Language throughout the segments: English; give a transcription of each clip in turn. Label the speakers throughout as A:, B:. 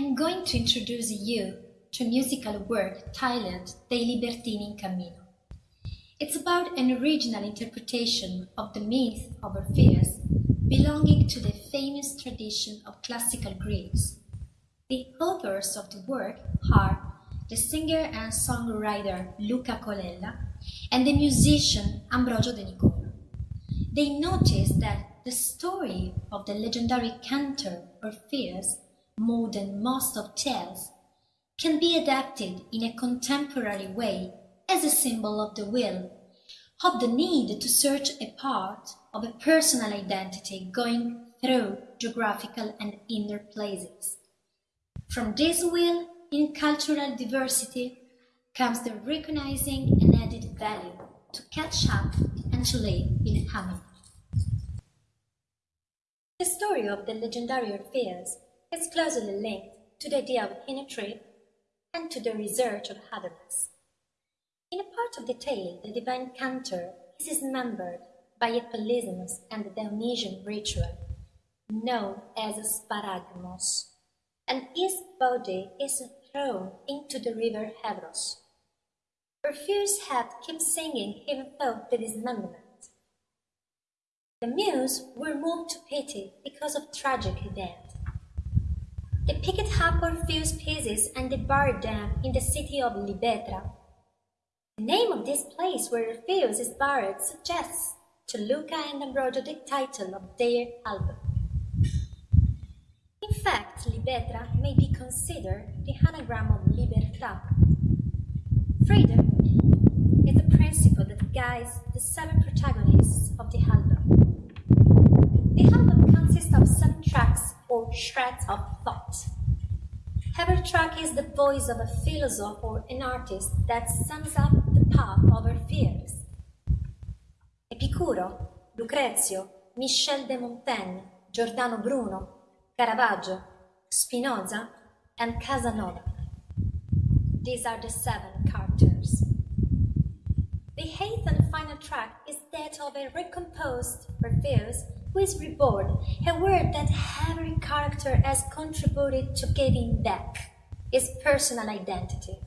A: I'm going to introduce you to musical work titled Dei Libertini in Cammino. It's about an original interpretation of the myth of Orpheus belonging to the famous tradition of classical Greece. The authors of the work are the singer and songwriter Luca Colella and the musician Ambrogio De Nicola. They noticed that the story of the legendary cantor Orpheus, more than most of tales, can be adapted in a contemporary way as a symbol of the will, of the need to search a part of a personal identity going through geographical and inner places. From this will in cultural diversity comes the recognizing an added value to catch up and to live in harmony. The story of the legendary Orpheus is closely linked to the idea of inner truth and to the research of otherness. In a part of the tale, the divine cantor is dismembered by Polixenes and the Dionysian ritual, known as sparagmos, and his body is thrown into the river Hebros. Orpheus had kept singing even though the dismemberment. The Muse were moved to pity because of tragic event. They picked up a few pieces and they buried them in the city of Libetra, the name of this place where Orpheus is buried suggests to Luca and Ambrogio the title of their album. In fact, Libetra may be considered the anagram of libertà. Freedom is the principle that guides the seven protagonists of the album. The album consists of seven tracks or shreds of thought Every track is the voice of a philosopher or an artist that sums up the path of our fears. Epicuro, Lucrezio, Michel de Montaigne, Giordano Bruno, Caravaggio, Spinoza, and Casanova. These are the seven characters. The eighth and final track is that of a recomposed Orpheus is reborn, a word that every character has contributed to giving back his personal identity.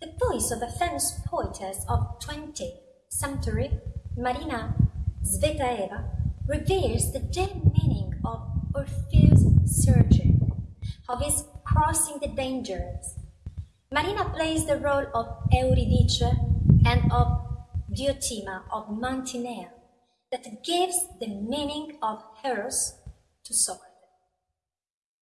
A: The voice of a famous poetess of 20th century, Marina Tsvetaeva, reveals the deep meaning of Orpheus' searching, of his crossing the dangers. Marina plays the role of Eurydice and of Diotima of Mantinea that gives the meaning of Eros to Socrates.